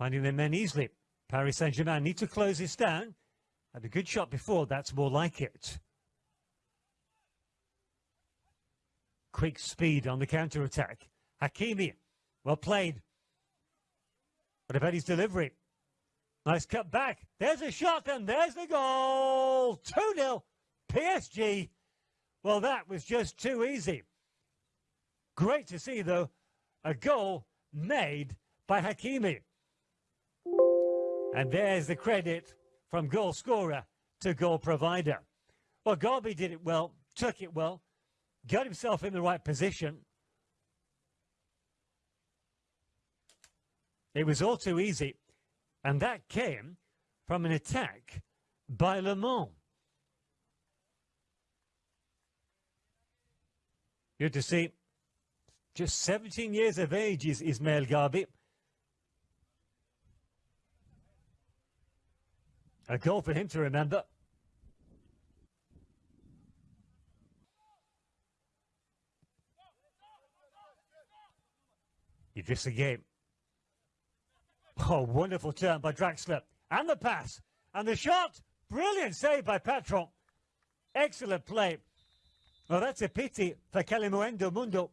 finding their men easily. Paris Saint-Germain need to close this down. Had a good shot before, that's more like it. Quick speed on the counter-attack. Hakimi, well played. But about his delivery? Nice cut back. There's a shot and there's the goal. 2-0 PSG. Well, that was just too easy. Great to see, though, a goal made by Hakimi. And there's the credit from goal scorer to goal provider. Well, Gharbi did it well, took it well, got himself in the right position. It was all too easy. And that came from an attack by Le Mans. Good to see. Just 17 years of age is Ismaël Gharbi. A goal for him to remember. Idrissa Gueye. Oh, wonderful turn by Draxler. And the pass. And the shot. Brilliant save by Patron. Excellent play. Well, that's a pity for Kalimuendo Mundo.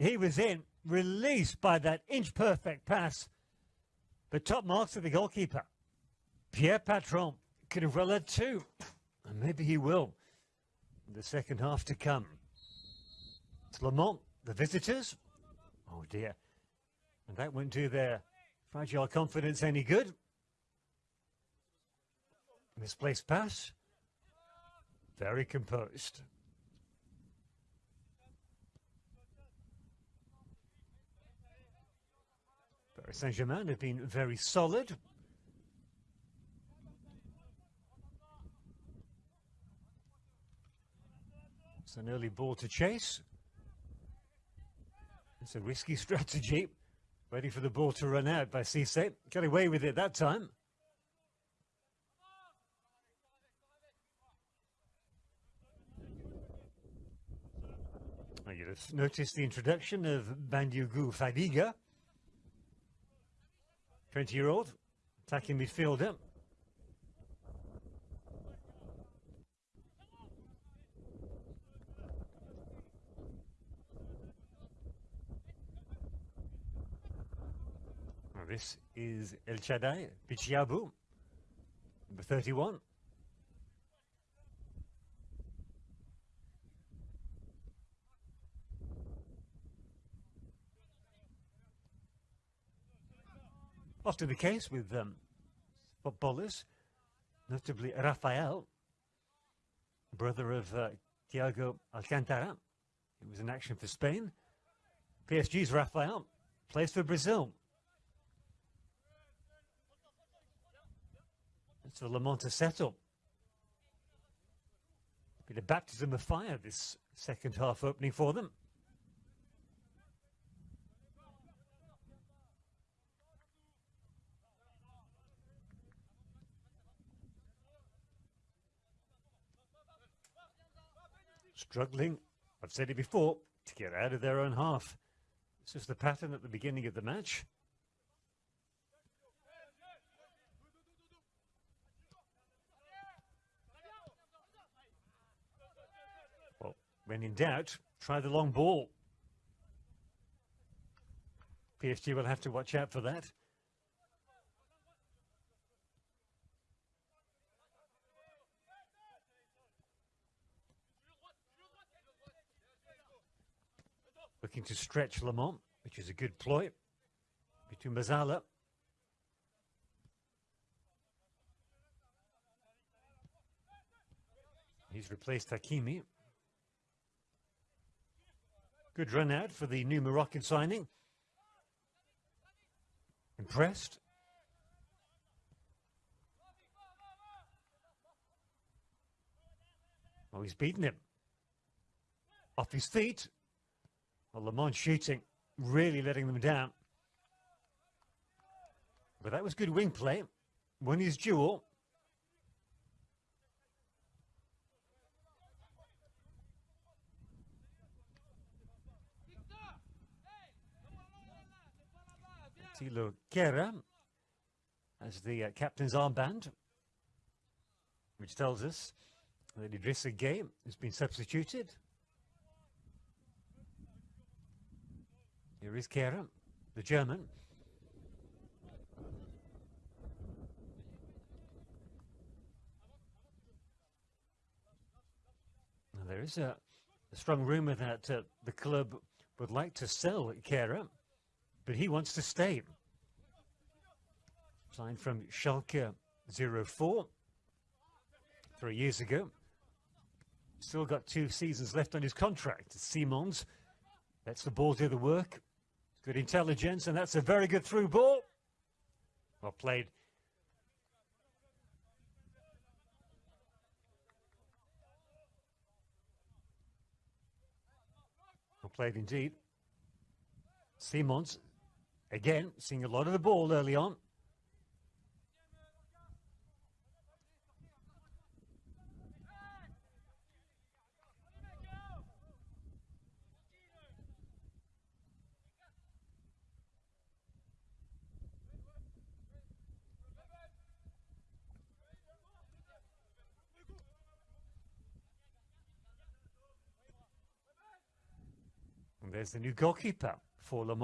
He was in, released by that inch-perfect pass. But top marks of the goalkeeper. Pierre Patron could have well had two. And maybe he will. In the second half to come. It's Le Mans, the visitors. Oh, dear. And that won't do their fragile confidence any good. Misplaced pass. Very composed. Paris Saint-Germain have been very solid. It's an early ball to chase. It's a risky strategy. Ready for the ball to run out by Cisse. Got away with it that time. You'd have noticed the introduction of Bandiougou Fadiga. 20-year-old, attacking midfielder. This is El Chadai Bitshiabu, number 31. Often the case with um, footballers, notably Rafael, brother of uh, Thiago Alcantara, who was in action for Spain. PSG's Rafael plays for Brazil. It's the Le Mans setup. Bit of baptism of fire this second half opening for them. struggling, I've said it before, to get out of their own half. This is the pattern at the beginning of the match. Well, when in doubt, try the long ball. PSG will have to watch out for that. looking to stretch Lamont, which is a good ploy, between Mezzala. He's replaced Hakimi. Good run out for the new Moroccan signing. Impressed. Oh, he's beaten him. Off his feet. Well, Le Mans shooting, really letting them down. But that was good wing play. Won his duel. Thilo Kehrer as the uh, captain's armband, which tells us that Idrissa Gueye has been substituted. Here is Kehrer, the German. Now, there is a, a strong rumour that uh, the club would like to sell Kehrer, but he wants to stay. Signed from Schalke 04 three years ago. Still got two seasons left on his contract. Simons lets the ball do the work. Good intelligence, and that's a very good through ball. Well played. Well played indeed. Simons, again, seeing a lot of the ball early on. There's the new goalkeeper for Le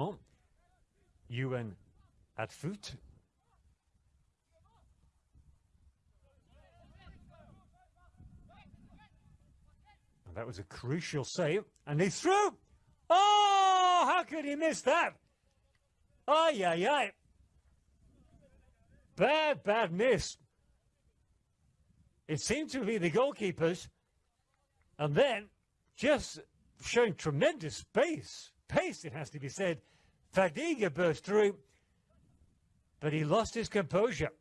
Mans, Ewan Adfoot. And that was a crucial save, and he threw! Oh, how could he miss that? Ay, ay, ay. Bad, bad miss. It seemed to be the goalkeepers, and then just showing tremendous pace. Pace, it has to be said. Fadiga burst through, but he lost his composure.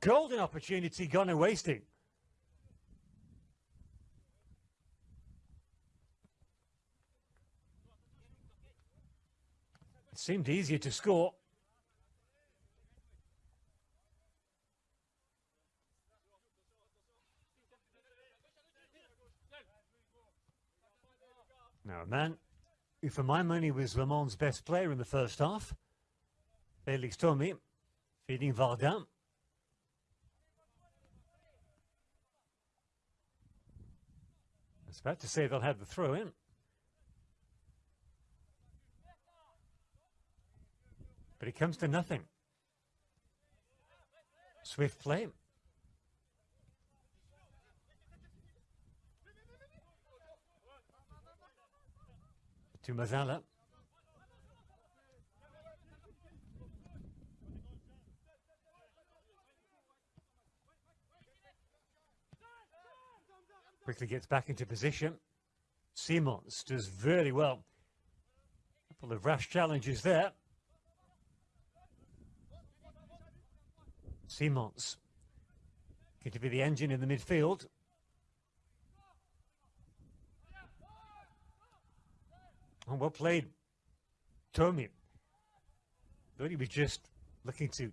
Golden opportunity gone and wasting. It seemed easier to score. Now, man who, for my money, was Le Mans' best player in the first half, Felix Thomé, feeding Varda. I was about to say they'll have the throw in. But it comes to nothing. Swift play. To Mezzala. Quickly gets back into position. Simons does very well. A couple of rash challenges there. Simons going to be the engine in the midfield. And well played, Tommy. Thought he was just looking to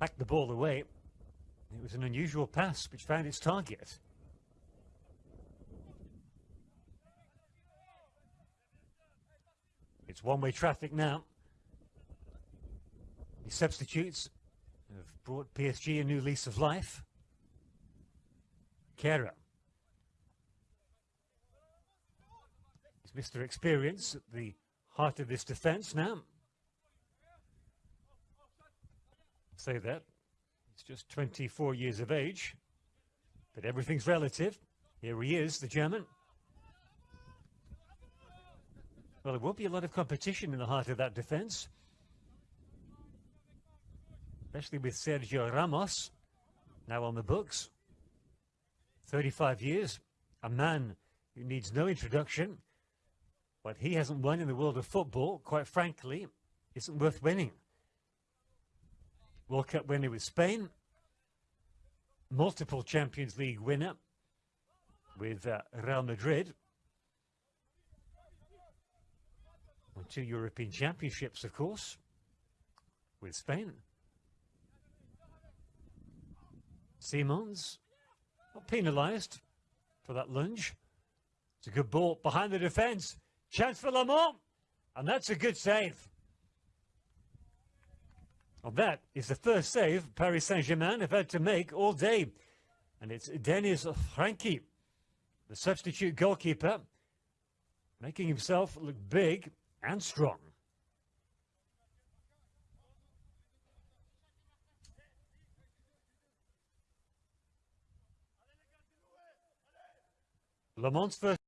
hack the ball away. It was an unusual pass which found its target. It's one-way traffic now. The substitutes have brought PSG a new lease of life. Kehrer Mr. Experience at the heart of this defence now. Say that. He's just 24 years of age. But everything's relative. Here he is, the German. Well, there won't be a lot of competition in the heart of that defence. Especially with Sergio Ramos now on the books. 35 years. A man who needs no introduction. What he hasn't won in the world of football, quite frankly, isn't worth winning. World Cup winner with Spain, multiple Champions League winner with uh, Real Madrid, and two European Championships, of course, with Spain. Simons, not penalised for that lunge. It's a good ball behind the defence. Chance for Lamont. And that's a good save. Well, that is the first save Paris Saint-Germain have had to make all day. And it's Denis Franchi, the substitute goalkeeper, making himself look big and strong. Le Mans first